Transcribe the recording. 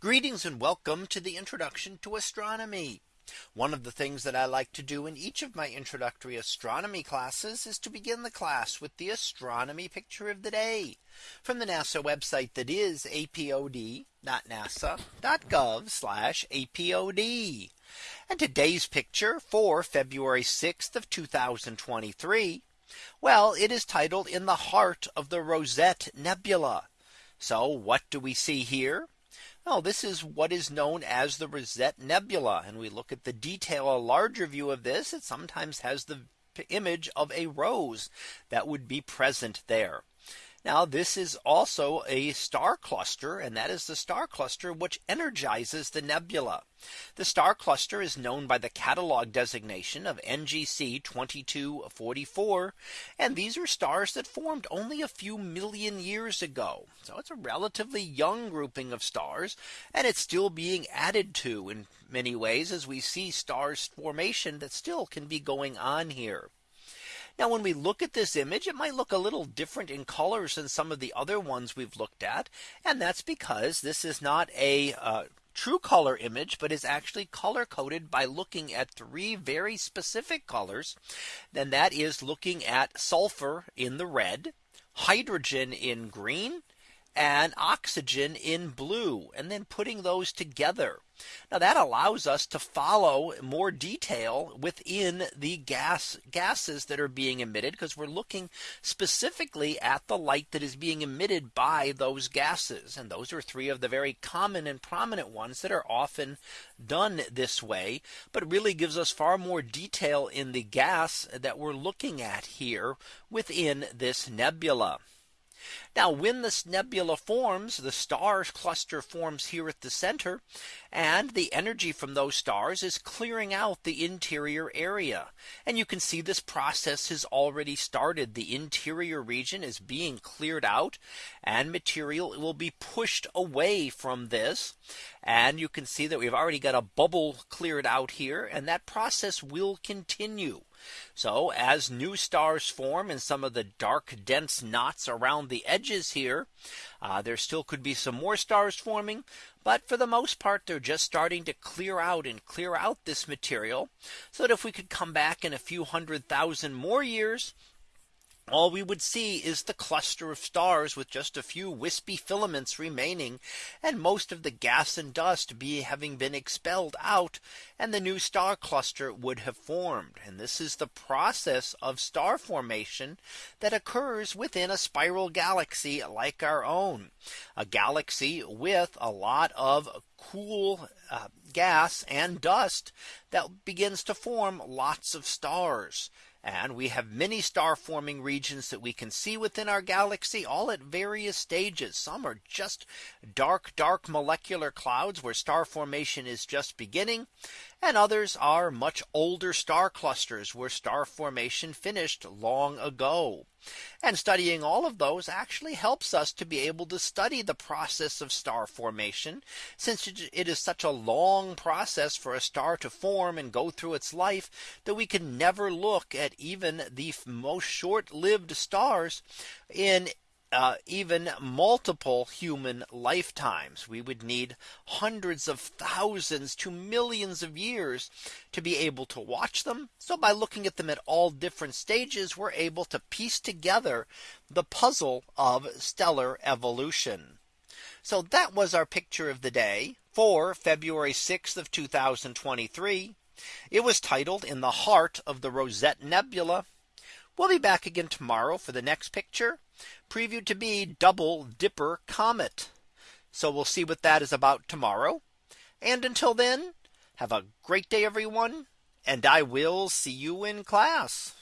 Greetings and welcome to the introduction to astronomy. One of the things that I like to do in each of my introductory astronomy classes is to begin the class with the astronomy picture of the day from the NASA website that is apod.nasa.gov apod. And today's picture for February 6th of 2023. Well, it is titled in the heart of the Rosette Nebula. So what do we see here? Well, this is what is known as the Rosette Nebula. And we look at the detail, a larger view of this, it sometimes has the image of a rose that would be present there. Now this is also a star cluster and that is the star cluster which energizes the nebula. The star cluster is known by the catalog designation of NGC 2244. And these are stars that formed only a few million years ago. So it's a relatively young grouping of stars and it's still being added to in many ways as we see stars formation that still can be going on here. Now when we look at this image, it might look a little different in colors than some of the other ones we've looked at. And that's because this is not a uh, true color image, but is actually color coded by looking at three very specific colors. Then that is looking at sulfur in the red, hydrogen in green, and oxygen in blue and then putting those together. Now that allows us to follow more detail within the gas gases that are being emitted because we're looking specifically at the light that is being emitted by those gases. And those are three of the very common and prominent ones that are often done this way, but really gives us far more detail in the gas that we're looking at here within this nebula. Now when this nebula forms, the star cluster forms here at the center. And the energy from those stars is clearing out the interior area. And you can see this process has already started. The interior region is being cleared out and material will be pushed away from this. And you can see that we've already got a bubble cleared out here and that process will continue. So as new stars form in some of the dark dense knots around the edges here, uh, there still could be some more stars forming. But for the most part, they're just starting to clear out and clear out this material so that if we could come back in a few hundred thousand more years, all we would see is the cluster of stars with just a few wispy filaments remaining and most of the gas and dust be having been expelled out and the new star cluster would have formed. And this is the process of star formation that occurs within a spiral galaxy like our own. A galaxy with a lot of cool uh, gas and dust that begins to form lots of stars. And we have many star forming regions that we can see within our galaxy all at various stages. Some are just dark, dark molecular clouds where star formation is just beginning. And others are much older star clusters where star formation finished long ago. And studying all of those actually helps us to be able to study the process of star formation, since it is such a long process for a star to form and go through its life that we can never look at even the most short lived stars in uh, even multiple human lifetimes. We would need hundreds of thousands to millions of years to be able to watch them. So by looking at them at all different stages, we're able to piece together the puzzle of stellar evolution. So that was our picture of the day for February 6th of 2023. It was titled in the heart of the Rosette Nebula. We'll be back again tomorrow for the next picture previewed to be double dipper comet. So we'll see what that is about tomorrow. And until then, have a great day, everyone. And I will see you in class.